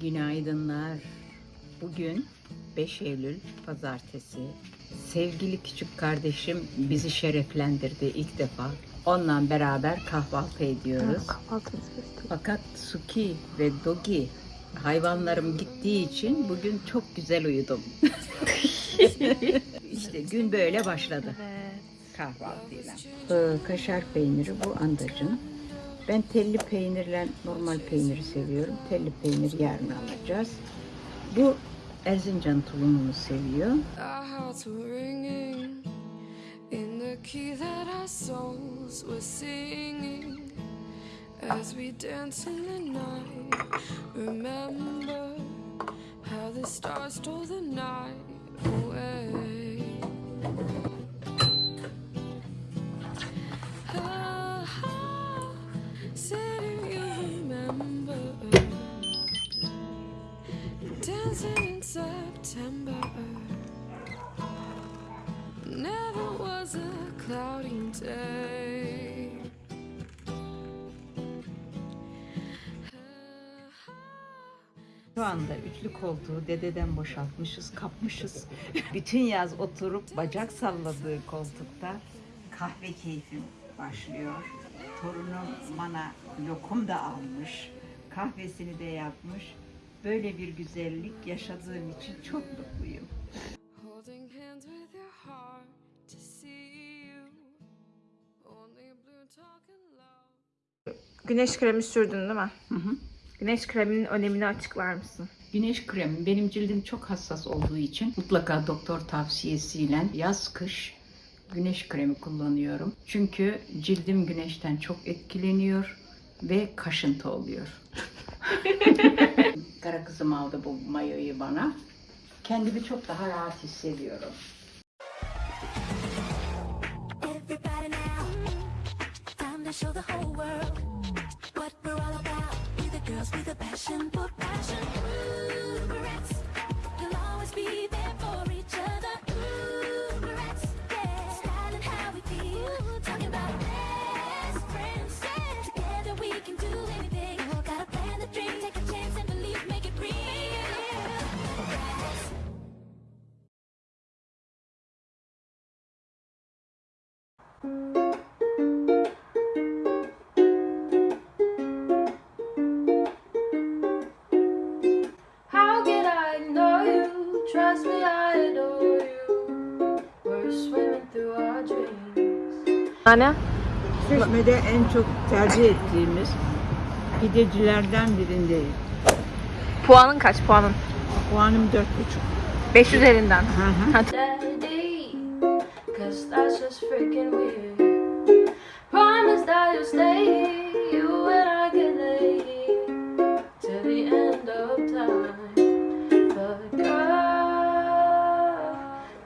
Günaydınlar. Bugün 5 Eylül Pazartesi. Sevgili küçük kardeşim bizi şereflendirdi ilk defa. Onunla beraber kahvaltı ediyoruz. Fakat Suki ve Dogi hayvanlarım gittiği için bugün çok güzel uyudum. işte gün böyle başladı kahvaltıyla. Ee, kaşar peyniri bu andacın. Ben telli peynirle normal peyniri seviyorum. Telli peynir yarın alacağız. Bu Erzincan tulumunu seviyor. As we dance in the night. Remember how the stars stole the night away. Dancing in September. Never was a cloudy day. Şu anda üçlü koltuğu dededen boşaltmışız, kapmışız. Bütün yaz oturup bacak salladığı koltukta kahve keyfim başlıyor. Torunum bana lokum da almış, kahvesini de yapmış. Böyle bir güzellik yaşadığım için çok mutluyum. Güneş kremi sürdün değil mi? Hı hı. Güneş kreminin önemini açıklar mısın? Güneş kremi benim cildim çok hassas olduğu için mutlaka doktor tavsiyesiyle yaz kış güneş kremi kullanıyorum. Çünkü cildim güneşten çok etkileniyor ve kaşıntı oluyor. Kara kızım aldı bu mayoyu bana. Kendimi çok daha rahat hissediyorum. We're the passion for passion. How can I know you? Trust me, I adore you. We're swimming through our dreams. Anne? Çeşme'de en çok tercih ettiğimiz pidecilerden birindeyim. Puanın kaç puanın? Puanım dört buçuk. 5 üzerinden. Daddy, cause that's just freaking weird. Promise that you'll stay you and I can lay till the end of time. But girl,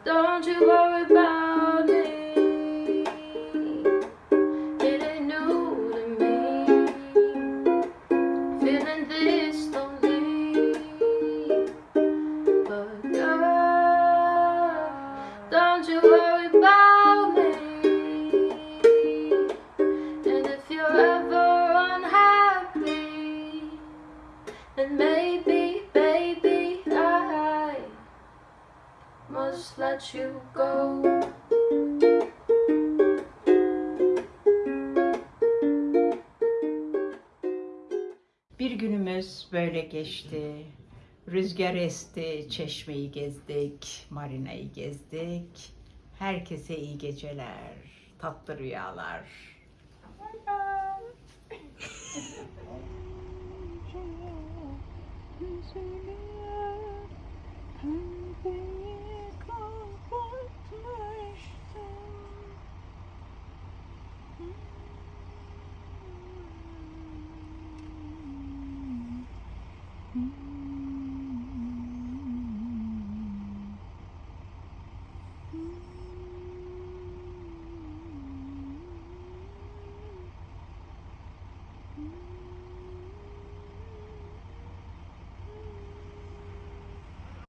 don't you worry about me. It ain't new to me. Feeling this lonely. But girl, don't you about me. And if you're ever unhappy, then maybe, baby, I must let you go. Bir günümüz böyle geçti. Rüzgar esti, çeşmeyi gezdik, marinayı gezdik. Herkese iyi geceler, tatlı rüyalar. Mm-hmm.